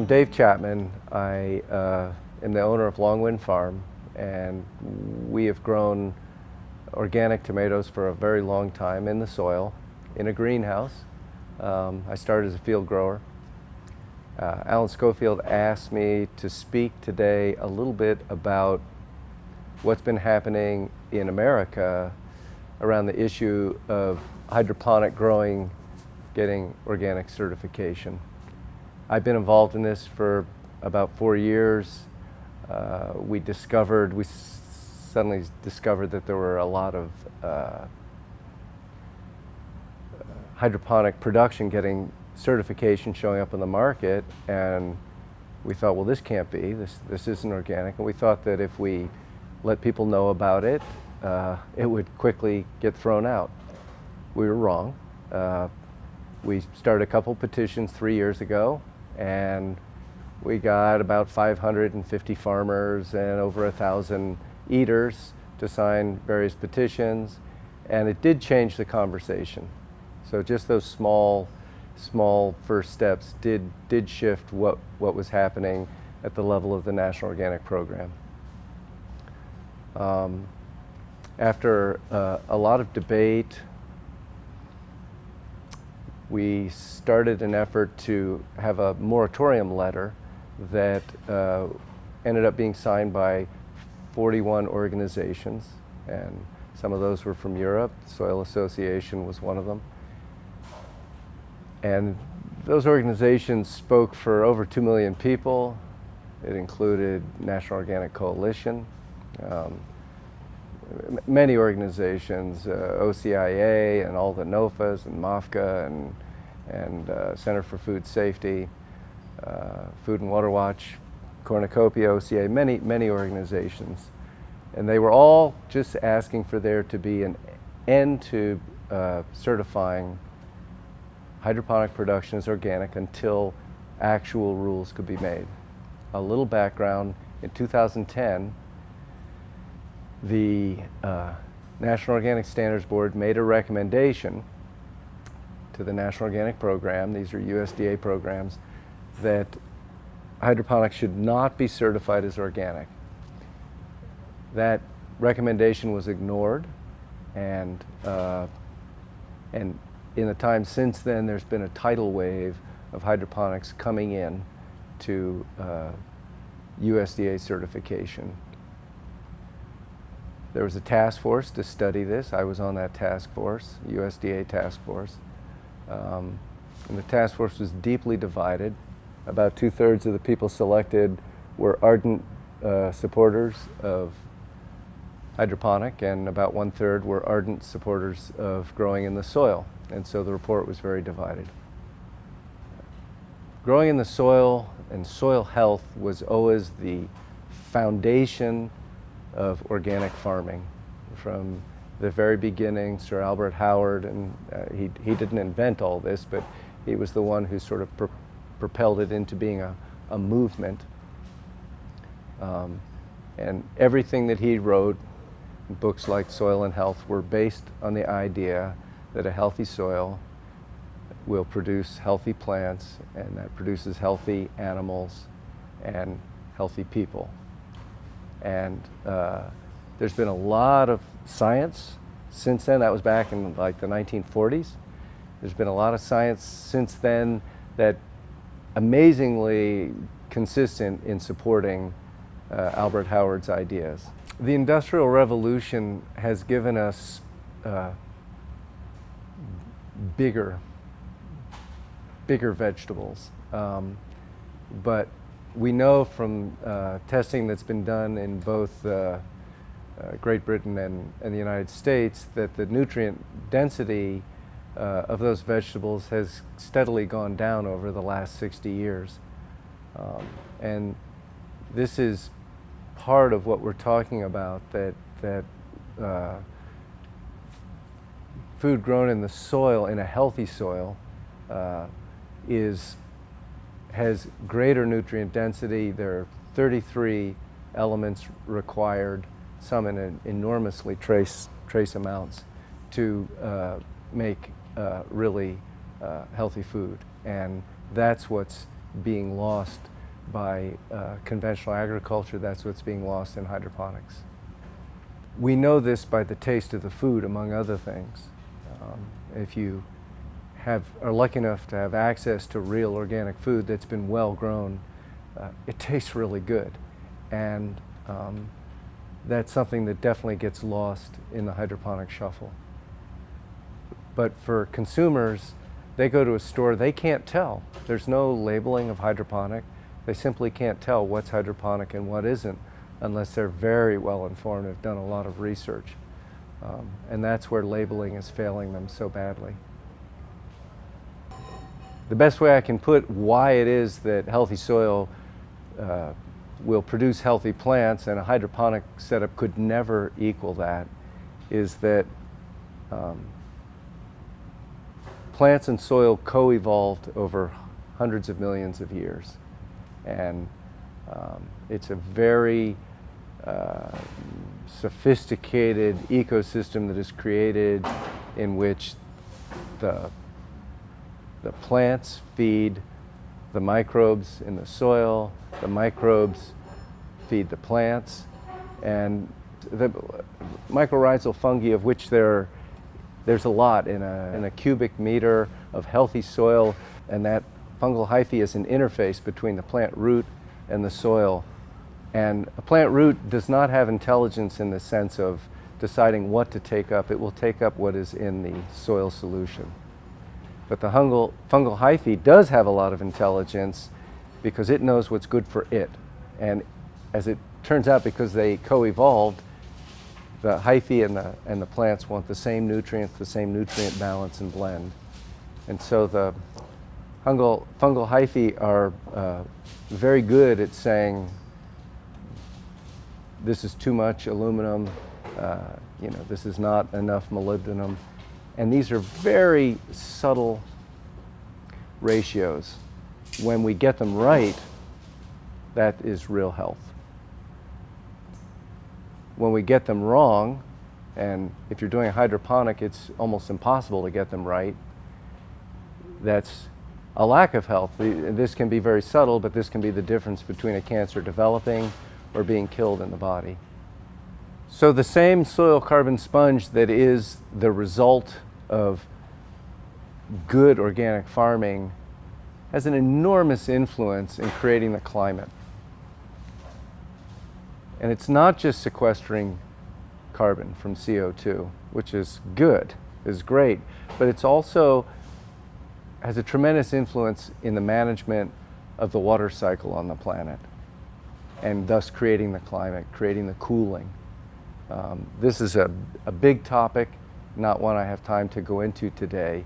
I'm Dave Chapman. I uh, am the owner of Longwind Farm and we have grown organic tomatoes for a very long time in the soil in a greenhouse. Um, I started as a field grower. Uh, Alan Schofield asked me to speak today a little bit about what's been happening in America around the issue of hydroponic growing getting organic certification. I've been involved in this for about four years. Uh, we discovered, we suddenly discovered that there were a lot of uh, hydroponic production getting certification showing up in the market and we thought, well, this can't be, this, this isn't organic. And we thought that if we let people know about it, uh, it would quickly get thrown out. We were wrong. Uh, we started a couple petitions three years ago and we got about 550 farmers and over a thousand eaters to sign various petitions and it did change the conversation. So just those small, small first steps did, did shift what, what was happening at the level of the National Organic Program. Um, after uh, a lot of debate, we started an effort to have a moratorium letter that uh, ended up being signed by 41 organizations and some of those were from Europe. Soil Association was one of them. And those organizations spoke for over 2 million people. It included National Organic Coalition, um, many organizations, uh, OCIA and all the NOFAs and MOFGA and, and uh, Center for Food Safety, uh, Food and Water Watch, Cornucopia, OCA, many, many organizations. And they were all just asking for there to be an end to uh, certifying hydroponic production as organic until actual rules could be made. A little background, in 2010, the uh, National Organic Standards Board made a recommendation to the National Organic Program, these are USDA programs, that hydroponics should not be certified as organic. That recommendation was ignored and, uh, and in the time since then there's been a tidal wave of hydroponics coming in to uh, USDA certification. There was a task force to study this. I was on that task force, USDA task force. Um, and the task force was deeply divided. About two-thirds of the people selected were ardent uh, supporters of hydroponic and about one-third were ardent supporters of growing in the soil. And so the report was very divided. Growing in the soil and soil health was always the foundation of organic farming. From the very beginning, Sir Albert Howard, and uh, he, he didn't invent all this, but he was the one who sort of pro propelled it into being a, a movement. Um, and everything that he wrote, books like Soil and Health, were based on the idea that a healthy soil will produce healthy plants and that produces healthy animals and healthy people. And uh, there's been a lot of science since then. That was back in like the 1940s. There's been a lot of science since then that amazingly consistent in supporting uh, Albert Howard's ideas. The Industrial Revolution has given us uh, bigger, bigger vegetables. Um, but we know from uh, testing that's been done in both uh, uh, Great Britain and, and, the United States that the nutrient density uh, of those vegetables has steadily gone down over the last 60 years. Um, and this is part of what we're talking about, that, that uh, food grown in the soil, in a healthy soil, is, has greater nutrient density. There are 33 elements required, some in enormously trace, trace amounts, to uh, make uh, really uh, healthy food. And that's what's being lost by uh, conventional agriculture, that's what's being lost in hydroponics. We know this by the taste of the food, among other things. Um, if you have, are lucky enough to have access to real organic food that's been well grown, uh, it tastes really good. And um, that's something that definitely gets lost in the hydroponic shuffle. But for consumers, they go to a store, they can't tell. There's no labeling of hydroponic. They simply can't tell what's hydroponic and what isn't unless they're very well informed, and have done a lot of research. Um, and that's where labeling is failing them so badly. The best way I can put why it is that healthy soil uh, will produce healthy plants and a hydroponic setup could never equal that is that um, plants and soil co-evolved over hundreds of millions of years. And um, it's a very uh, sophisticated ecosystem that is created in which the, the plants feed the microbes in the soil, the microbes feed the plants, and the mycorrhizal fungi of which there, there's a lot in a, in a cubic meter of healthy soil, and that fungal hyphae is an interface between the plant root and the soil. And a plant root does not have intelligence in the sense of deciding what to take up. It will take up what is in the soil solution. But the fungal, fungal hyphae does have a lot of intelligence because it knows what's good for it. And as it turns out, because they co-evolved, the hyphae and the, and the plants want the same nutrients, the same nutrient balance and blend. And so the fungal, fungal hyphae are uh, very good at saying, this is too much aluminum, uh, you know, this is not enough molybdenum. And these are very subtle ratios. When we get them right, that is real health. When we get them wrong, and if you're doing a hydroponic, it's almost impossible to get them right, that's a lack of health. This can be very subtle, but this can be the difference between a cancer developing or being killed in the body. So the same soil carbon sponge that is the result of good organic farming has an enormous influence in creating the climate. And it's not just sequestering carbon from CO2, which is good, is great, but it's also has a tremendous influence in the management of the water cycle on the planet and thus creating the climate, creating the cooling. Um, this is a, a big topic, not one I have time to go into today,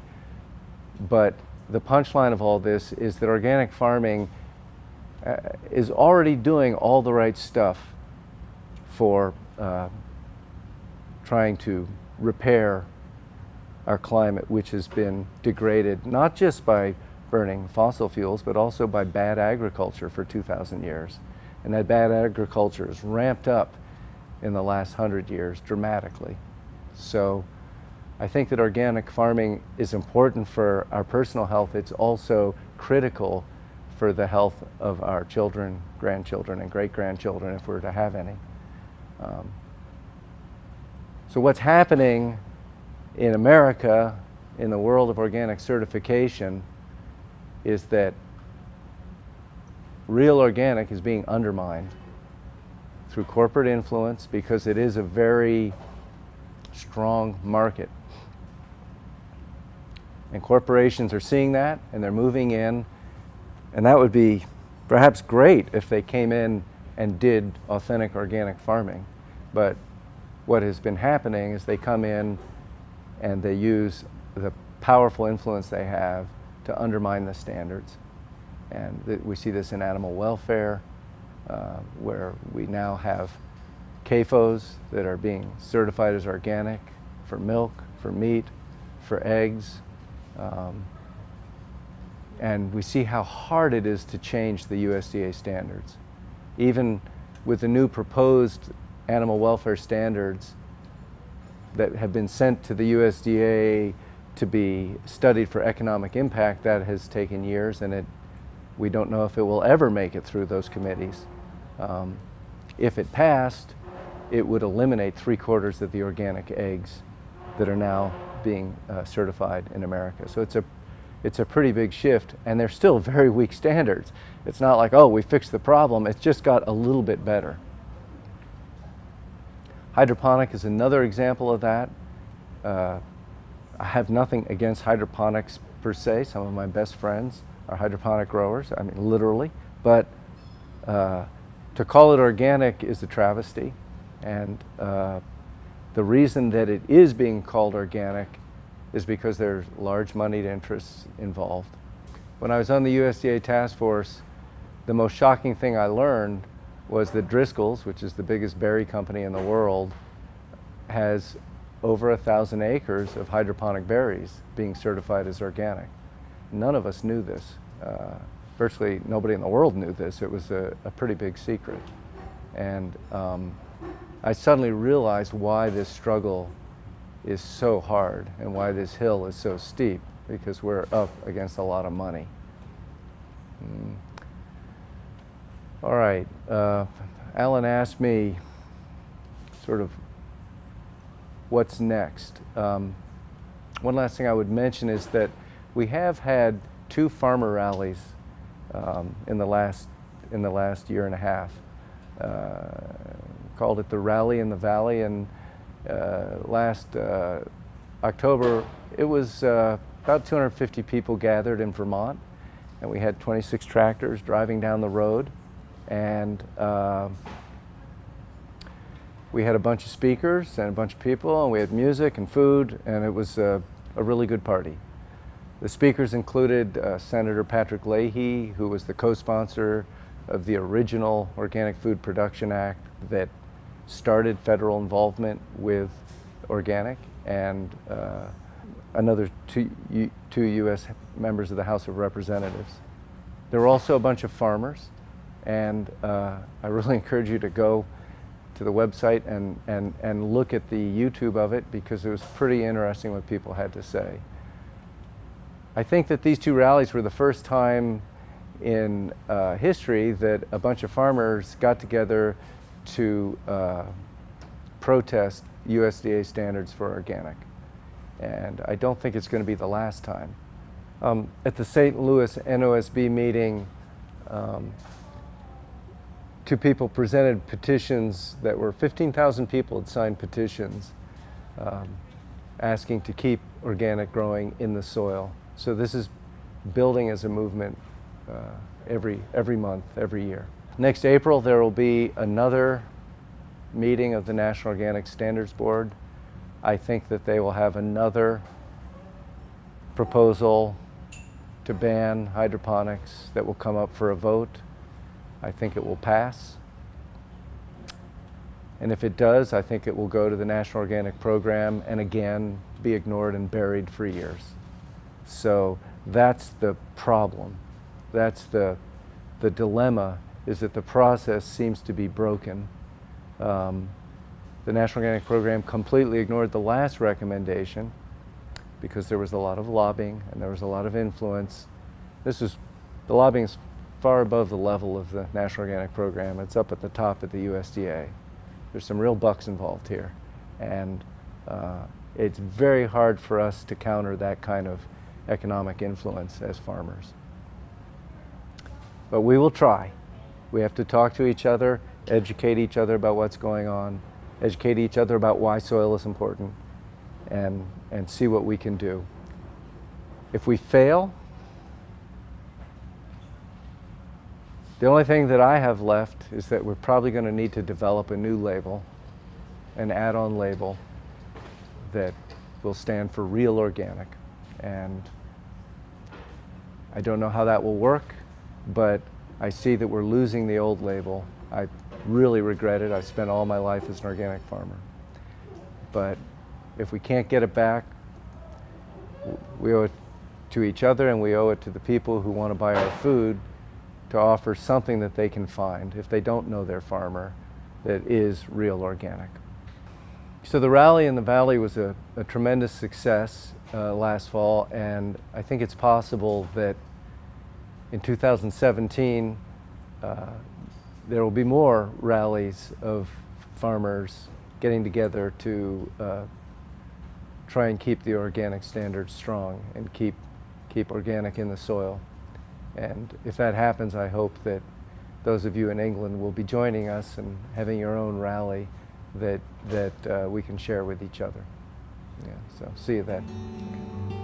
but the punchline of all this is that organic farming uh, is already doing all the right stuff for uh, trying to repair our climate, which has been degraded not just by burning fossil fuels, but also by bad agriculture for 2,000 years. And that bad agriculture is ramped up in the last hundred years dramatically. So I think that organic farming is important for our personal health. It's also critical for the health of our children, grandchildren, and great-grandchildren if we're to have any. Um, so what's happening in America, in the world of organic certification, is that real organic is being undermined through corporate influence because it is a very strong market. And corporations are seeing that and they're moving in. And that would be perhaps great if they came in and did authentic organic farming. But what has been happening is they come in and they use the powerful influence they have to undermine the standards. And we see this in animal welfare, uh, where we now have CAFOs that are being certified as organic for milk, for meat, for eggs. Um, and we see how hard it is to change the USDA standards. Even with the new proposed animal welfare standards that have been sent to the USDA to be studied for economic impact, that has taken years and it We don't know if it will ever make it through those committees. Um, if it passed, it would eliminate three quarters of the organic eggs that are now being uh, certified in America. So it's a, it's a pretty big shift, and they're still very weak standards. It's not like, oh, we fixed the problem, it's just got a little bit better. Hydroponic is another example of that. Uh, I have nothing against hydroponics per se. Some of my best friends are hydroponic growers, I mean literally, but uh, to call it organic is a travesty. And uh, the reason that it is being called organic is because there's large moneyed interests involved. When I was on the USDA task force, the most shocking thing I learned was that Driscoll's, which is the biggest berry company in the world, has over a thousand acres of hydroponic berries being certified as organic. None of us knew this. Uh, virtually nobody in the world knew this. It was a, a pretty big secret. And um, I suddenly realized why this struggle is so hard and why this hill is so steep because we're up against a lot of money. Mm. All right, uh, Alan asked me sort of what's next. Um, one last thing I would mention is that we have had two farmer rallies um, in the last in the last year and a half. Uh, called it the Rally in the Valley, and uh, last uh, October it was uh, about 250 people gathered in Vermont, and we had 26 tractors driving down the road, and uh, we had a bunch of speakers and a bunch of people, and we had music and food, and it was a really good party. The speakers included uh, Senator Patrick Leahy, who was the co-sponsor of the original Organic Food Production Act that started federal involvement with organic, and uh, another two, two U.S. members of the House of Representatives. There were also a bunch of farmers, and uh, I really encourage you to go to the website and, and, and look at the YouTube of it because it was pretty interesting what people had to say. I think that these two rallies were the first time in uh, history that a bunch of farmers got together to uh, protest USDA standards for organic. And I don't think it's going to be the last time. Um, at the St. Louis NOSB meeting, um, two people presented petitions that were 15,000 people had signed petitions um, asking to keep organic growing in the soil. So this is building as a movement uh, every, every month, every year. Next April there will be another meeting of the National Organic Standards Board. I think that they will have another proposal to ban hydroponics that will come up for a vote. I think it will pass. And if it does, I think it will go to the National Organic Program and again be ignored and buried for years. So that's the problem. That's the, the dilemma is that the process seems to be broken. Um, the National Organic Program completely ignored the last recommendation because there was a lot of lobbying and there was a lot of influence. This is, the lobbying is far above the level of the National Organic Program. It's up at the top at the USDA. There's some real bucks involved here. And uh, it's very hard for us to counter that kind of economic influence as farmers. But we will try. We have to talk to each other, educate each other about what's going on, educate each other about why soil is important, and, and see what we can do. If we fail, The only thing that I have left is that we're probably going to need to develop a new label, an add-on label that will stand for real organic. And I don't know how that will work, but I see that we're losing the old label. I really regret it. I spent all my life as an organic farmer. But if we can't get it back, we owe it to each other and we owe it to the people who want to buy our food to offer something that they can find if they don't know their farmer that is real organic. So the rally in the valley was a, a tremendous success uh, last fall and I think it's possible that in 2017, uh, there will be more rallies of farmers getting together to uh, try and keep the organic standards strong and keep, keep organic in the soil. And if that happens, I hope that those of you in England will be joining us and having your own rally that, that uh, we can share with each other. Yeah, so see you then.